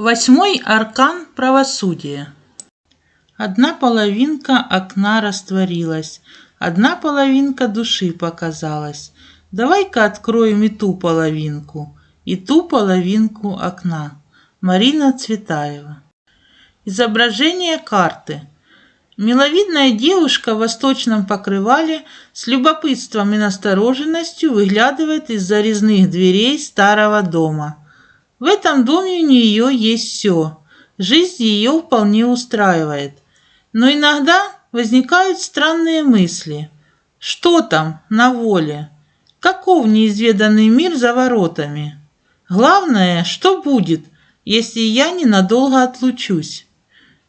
Восьмой аркан правосудия. Одна половинка окна растворилась, Одна половинка души показалась. Давай-ка откроем и ту половинку, И ту половинку окна. Марина Цветаева. Изображение карты. Миловидная девушка в восточном покрывале с любопытством и настороженностью выглядывает из-за резных дверей старого дома. В этом доме у нее есть все. Жизнь ее вполне устраивает. Но иногда возникают странные мысли. Что там на воле? Каков неизведанный мир за воротами? Главное, что будет, если я ненадолго отлучусь?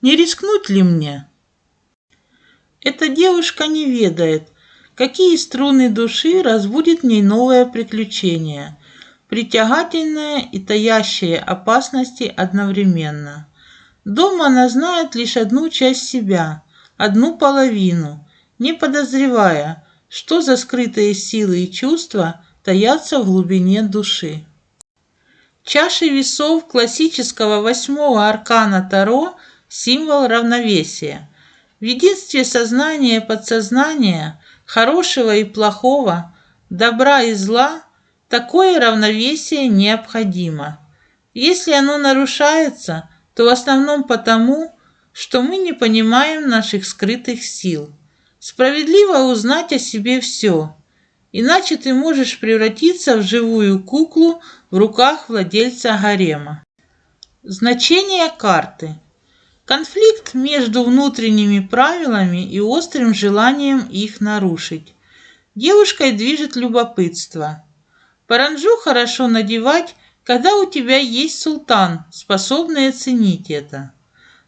Не рискнуть ли мне? Эта девушка не ведает, какие струны души разбудит в ней новое приключение, притягательное и таящее опасности одновременно. Дома она знает лишь одну часть себя, одну половину, не подозревая, что за скрытые силы и чувства таятся в глубине души. Чаши весов классического восьмого аркана Таро – символ равновесия – в единстве сознания и подсознания, хорошего и плохого, добра и зла, такое равновесие необходимо. Если оно нарушается, то в основном потому, что мы не понимаем наших скрытых сил. Справедливо узнать о себе все, иначе ты можешь превратиться в живую куклу в руках владельца гарема. Значение карты – Конфликт между внутренними правилами и острым желанием их нарушить. Девушкой движет любопытство. Паранджу хорошо надевать, когда у тебя есть султан, способный оценить это.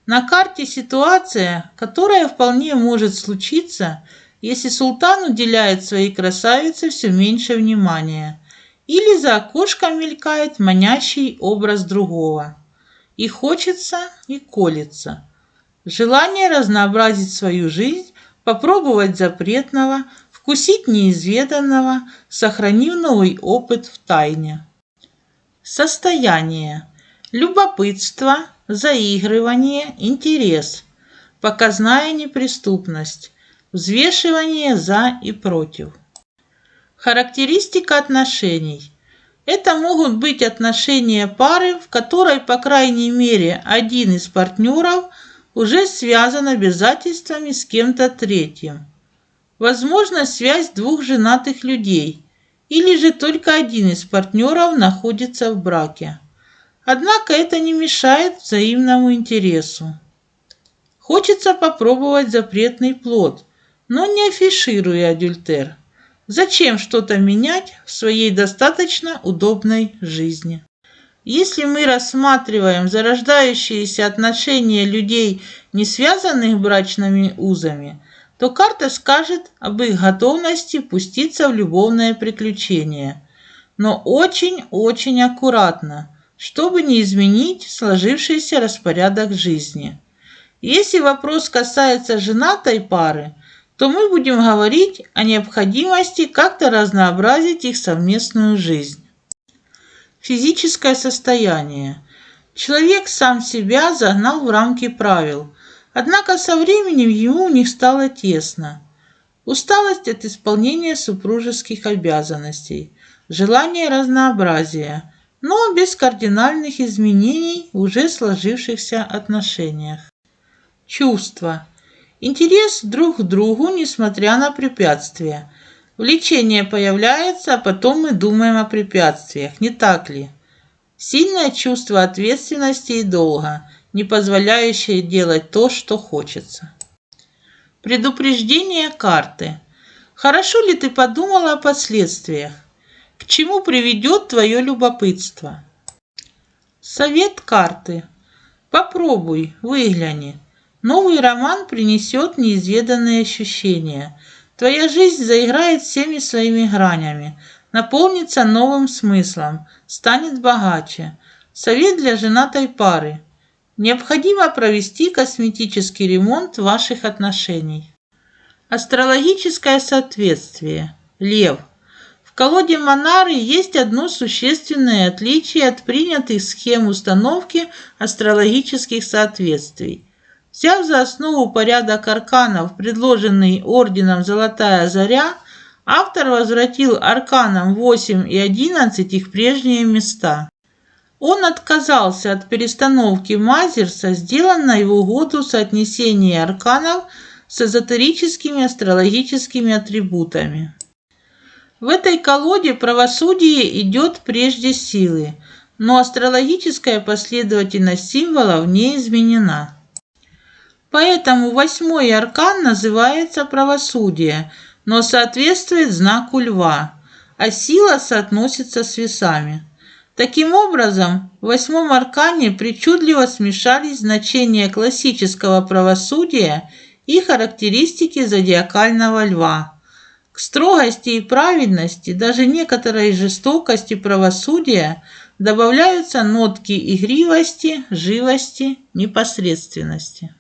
На карте ситуация, которая вполне может случиться, если султан уделяет своей красавице все меньше внимания, или за окошком мелькает манящий образ другого. И хочется, и колется. Желание разнообразить свою жизнь, попробовать запретного, вкусить неизведанного, сохранив новый опыт в тайне. Состояние. Любопытство, заигрывание, интерес, показная неприступность, взвешивание за и против. Характеристика отношений. Это могут быть отношения пары, в которой, по крайней мере, один из партнеров уже связан обязательствами с кем-то третьим. Возможно, связь двух женатых людей, или же только один из партнеров находится в браке. Однако это не мешает взаимному интересу. Хочется попробовать запретный плод, но не афишируя адюльтер. Зачем что-то менять в своей достаточно удобной жизни? Если мы рассматриваем зарождающиеся отношения людей, не связанных брачными узами, то карта скажет об их готовности пуститься в любовное приключение. Но очень-очень аккуратно, чтобы не изменить сложившийся распорядок жизни. Если вопрос касается женатой пары, то мы будем говорить о необходимости как-то разнообразить их совместную жизнь. Физическое состояние. Человек сам себя загнал в рамки правил, однако со временем ему у них стало тесно. Усталость от исполнения супружеских обязанностей, желание разнообразия, но без кардинальных изменений в уже сложившихся отношениях. Чувства. Интерес друг к другу, несмотря на препятствия. Влечение появляется, а потом мы думаем о препятствиях, не так ли? Сильное чувство ответственности и долга, не позволяющее делать то, что хочется. Предупреждение карты. Хорошо ли ты подумала о последствиях? К чему приведет твое любопытство? Совет карты. Попробуй, выгляни. Новый роман принесет неизведанные ощущения. Твоя жизнь заиграет всеми своими гранями, наполнится новым смыслом, станет богаче. Совет для женатой пары. Необходимо провести косметический ремонт ваших отношений. Астрологическое соответствие. Лев. В колоде Монары есть одно существенное отличие от принятых схем установки астрологических соответствий. Взяв за основу порядок арканов, предложенный орденом «Золотая заря», автор возвратил арканам 8 и 11 их прежние места. Он отказался от перестановки Мазерса, сделанной в угоду соотнесения арканов с эзотерическими астрологическими атрибутами. В этой колоде правосудие идет прежде силы, но астрологическая последовательность символов не изменена. Поэтому восьмой аркан называется правосудие, но соответствует знаку льва, а сила соотносится с весами. Таким образом, в восьмом аркане причудливо смешались значения классического правосудия и характеристики зодиакального льва. К строгости и праведности, даже некоторой жестокости правосудия добавляются нотки игривости, живости, непосредственности.